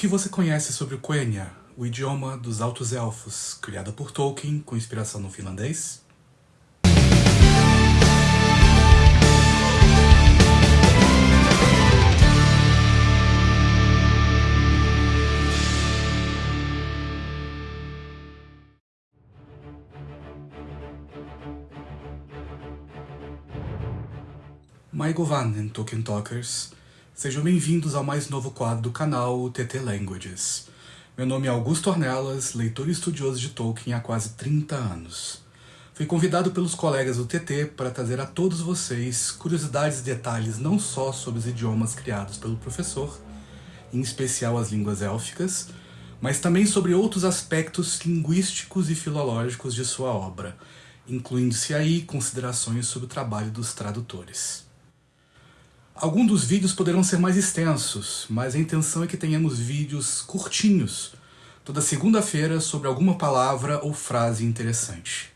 que você conhece sobre o Quenya, o idioma dos Altos Elfos, criado por Tolkien com inspiração no finlandês? Maigovan, Tolkien Talkers. Sejam bem-vindos ao mais novo quadro do canal, TT Languages. Meu nome é Augusto Ornelas, leitor e estudioso de Tolkien há quase 30 anos. Fui convidado pelos colegas do TT para trazer a todos vocês curiosidades e detalhes não só sobre os idiomas criados pelo professor, em especial as línguas élficas, mas também sobre outros aspectos linguísticos e filológicos de sua obra, incluindo-se aí considerações sobre o trabalho dos tradutores. Alguns dos vídeos poderão ser mais extensos, mas a intenção é que tenhamos vídeos curtinhos, toda segunda-feira sobre alguma palavra ou frase interessante.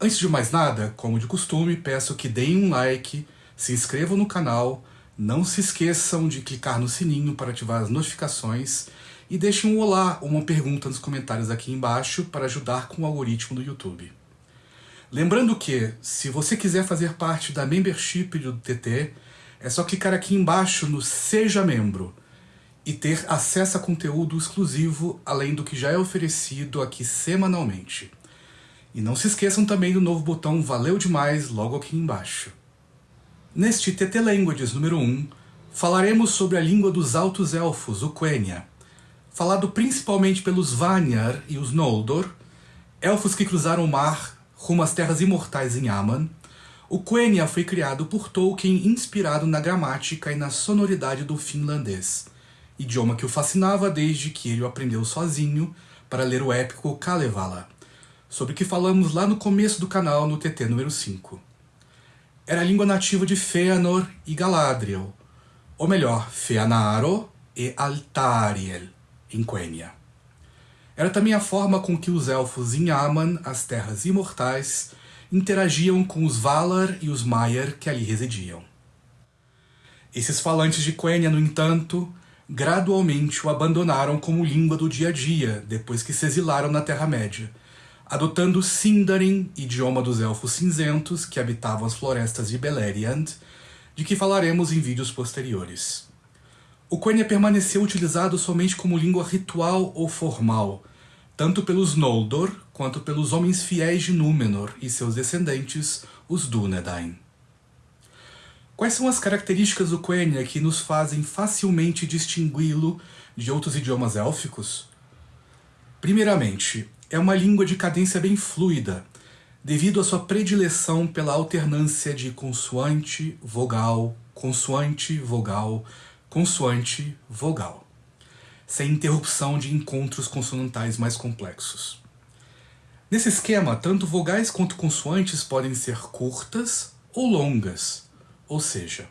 Antes de mais nada, como de costume, peço que deem um like, se inscrevam no canal, não se esqueçam de clicar no sininho para ativar as notificações e deixem um olá ou uma pergunta nos comentários aqui embaixo para ajudar com o algoritmo do YouTube. Lembrando que, se você quiser fazer parte da membership do TT, é só clicar aqui embaixo no Seja Membro e ter acesso a conteúdo exclusivo além do que já é oferecido aqui semanalmente. E não se esqueçam também do novo botão Valeu Demais logo aqui embaixo. Neste TT Languages número 1, falaremos sobre a língua dos Altos Elfos, o Quenya, falado principalmente pelos Vanyar e os Noldor, elfos que cruzaram o mar rumo às Terras Imortais em Aman, o Quenya foi criado por Tolkien inspirado na gramática e na sonoridade do finlandês, idioma que o fascinava desde que ele o aprendeu sozinho para ler o épico Kalevala, sobre o que falamos lá no começo do canal no TT número 5. Era a língua nativa de Fëanor e Galadriel, ou melhor, Feanaro e Altariel, em Quenya. Era também a forma com que os elfos em Aman, as Terras Imortais, interagiam com os Valar e os Maiar que ali residiam. Esses falantes de Quenya, no entanto, gradualmente o abandonaram como língua do dia a dia depois que se exilaram na Terra-média, adotando Sindarin, idioma dos Elfos Cinzentos que habitavam as florestas de Beleriand, de que falaremos em vídeos posteriores. O Quenya permaneceu utilizado somente como língua ritual ou formal, tanto pelos Noldor quanto pelos homens fiéis de Númenor e seus descendentes, os Dúnedain. Quais são as características do Quenya que nos fazem facilmente distingui-lo de outros idiomas élficos? Primeiramente, é uma língua de cadência bem fluida, devido à sua predileção pela alternância de consoante, vogal, consoante, vogal, consoante, vogal sem interrupção de encontros consonantais mais complexos. Nesse esquema, tanto vogais quanto consoantes podem ser curtas ou longas, ou seja,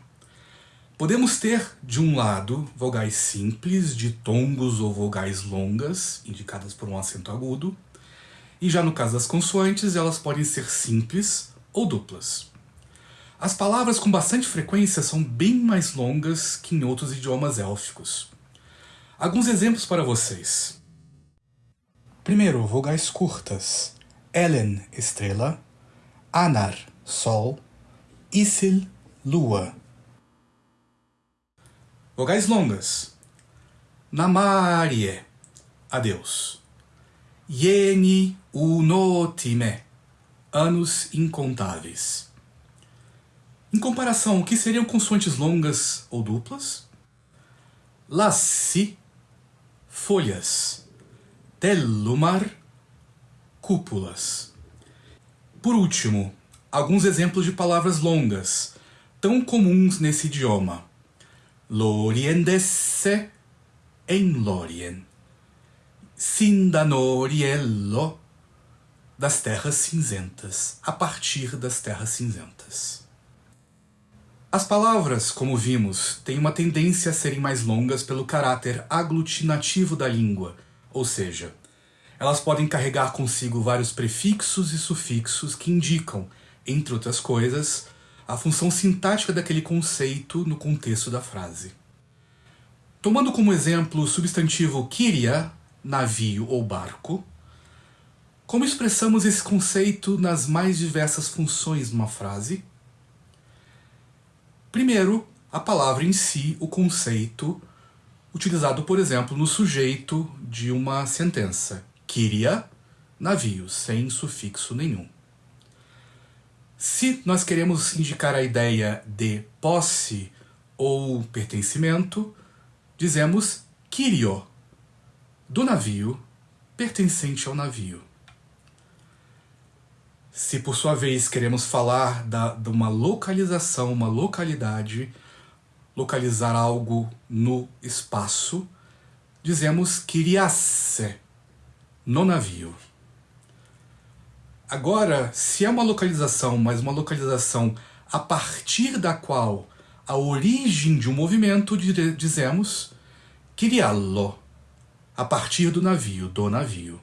podemos ter, de um lado, vogais simples, ditongos ou vogais longas, indicadas por um acento agudo, e já no caso das consoantes, elas podem ser simples ou duplas. As palavras com bastante frequência são bem mais longas que em outros idiomas élficos. Alguns exemplos para vocês. Primeiro, vogais curtas. Elen, estrela. Anar, sol. Isil, lua. Vogais longas. Namarie, adeus. Yeni unotime, anos incontáveis. Em comparação, o que seriam consoantes longas ou duplas? Lassi, folhas, telumar, cúpulas. Por último, alguns exemplos de palavras longas, tão comuns nesse idioma. Loriendesse em Lorien. Sindanoriello, das terras cinzentas, a partir das terras cinzentas. As palavras, como vimos, têm uma tendência a serem mais longas pelo caráter aglutinativo da língua, ou seja, elas podem carregar consigo vários prefixos e sufixos que indicam, entre outras coisas, a função sintática daquele conceito no contexto da frase. Tomando como exemplo o substantivo kiria, navio ou barco, como expressamos esse conceito nas mais diversas funções de uma frase? Primeiro, a palavra em si, o conceito, utilizado, por exemplo, no sujeito de uma sentença. Kiria, navio, sem sufixo nenhum. Se nós queremos indicar a ideia de posse ou pertencimento, dizemos kirio, do navio, pertencente ao navio. Se por sua vez queremos falar da, de uma localização, uma localidade, localizar algo no espaço, dizemos kiriasse, no navio. Agora, se é uma localização, mas uma localização a partir da qual a origem de um movimento, dizemos kiriallo, a partir do navio, do navio.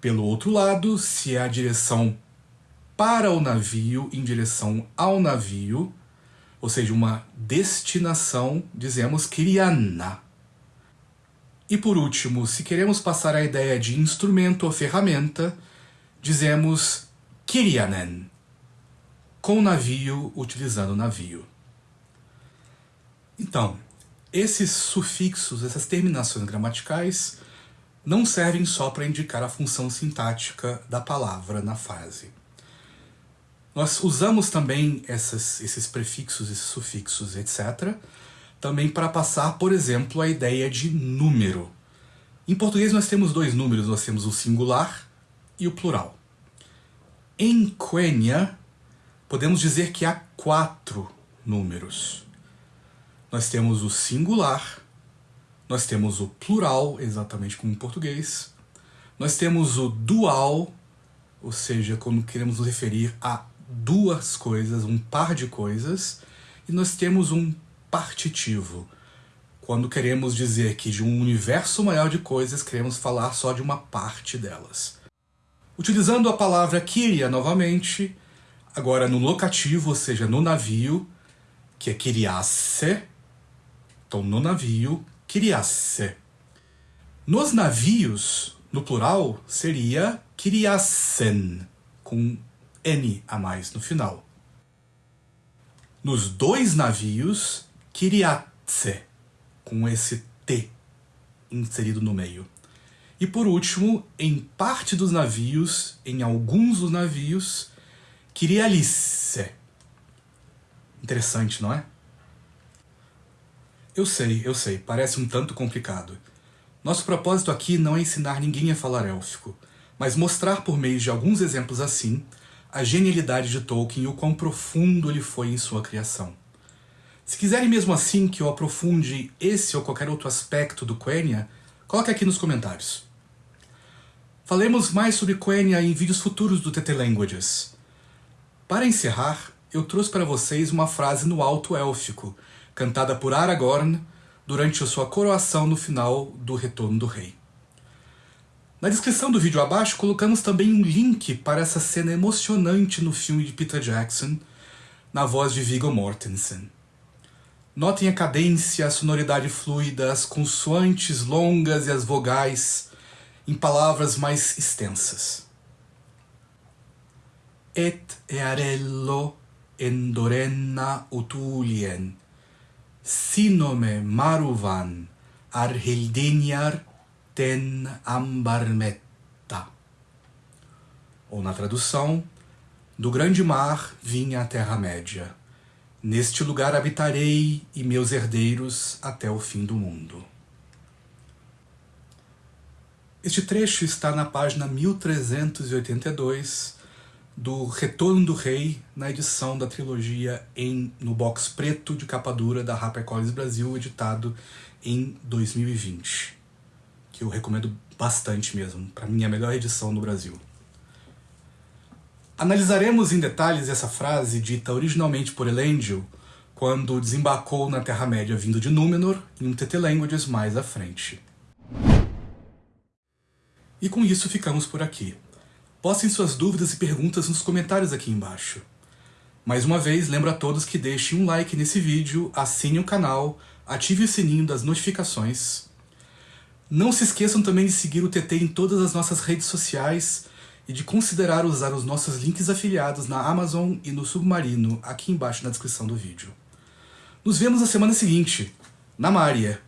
Pelo outro lado, se é a direção para o navio em direção ao navio, ou seja, uma destinação, dizemos kiriana. E por último, se queremos passar a ideia de instrumento ou ferramenta, dizemos kirianen, com navio, utilizando navio. Então, esses sufixos, essas terminações gramaticais, não servem só para indicar a função sintática da palavra na frase. Nós usamos também essas, esses prefixos, esses sufixos, etc., também para passar, por exemplo, a ideia de número. Em português nós temos dois números, nós temos o singular e o plural. Em Quenya, podemos dizer que há quatro números. Nós temos o singular, nós temos o plural, exatamente como em português. Nós temos o dual, ou seja, quando queremos nos referir a duas coisas, um par de coisas. E nós temos um partitivo, quando queremos dizer que de um universo maior de coisas, queremos falar só de uma parte delas. Utilizando a palavra kiria novamente, agora no locativo, ou seja, no navio, que é kiriasse, então no navio, Kiriasse. Nos navios, no plural, seria Kiriassen, com N a mais no final. Nos dois navios, Kiriatse, com esse T inserido no meio. E por último, em parte dos navios, em alguns dos navios, Kirialice. Interessante, não é? Eu sei, eu sei, parece um tanto complicado. Nosso propósito aqui não é ensinar ninguém a falar élfico, mas mostrar por meio de alguns exemplos assim a genialidade de Tolkien e o quão profundo ele foi em sua criação. Se quiserem mesmo assim que eu aprofunde esse ou qualquer outro aspecto do Quenya, coloque aqui nos comentários. Falemos mais sobre Quenya em vídeos futuros do TT Languages. Para encerrar, eu trouxe para vocês uma frase no alto élfico, cantada por Aragorn durante sua coroação no final do Retorno do Rei. Na descrição do vídeo abaixo colocamos também um link para essa cena emocionante no filme de Peter Jackson, na voz de Viggo Mortensen. Notem a cadência, a sonoridade fluida, as consoantes longas e as vogais em palavras mais extensas. Et earello endorenna utulien, sinome maruvan arhildiniar ten ambarmetta. Ou na tradução, do grande mar vinha a Terra-média. Neste lugar habitarei e meus herdeiros até o fim do mundo. Este trecho está na página 1382 do Retorno do Rei na edição da trilogia em, no box preto de capa dura da HarperCollins Brasil, editado em 2020. Que eu recomendo bastante mesmo, para mim é a melhor edição no Brasil. Analisaremos em detalhes essa frase dita originalmente por Elendil quando desembarcou na Terra-média vindo de Númenor em um TT Languages mais à frente. E com isso ficamos por aqui. Postem suas dúvidas e perguntas nos comentários aqui embaixo. Mais uma vez, lembro a todos que deixem um like nesse vídeo, assinem o canal, ative o sininho das notificações. Não se esqueçam também de seguir o TT em todas as nossas redes sociais e de considerar usar os nossos links afiliados na Amazon e no Submarino aqui embaixo na descrição do vídeo. Nos vemos na semana seguinte, na Mária.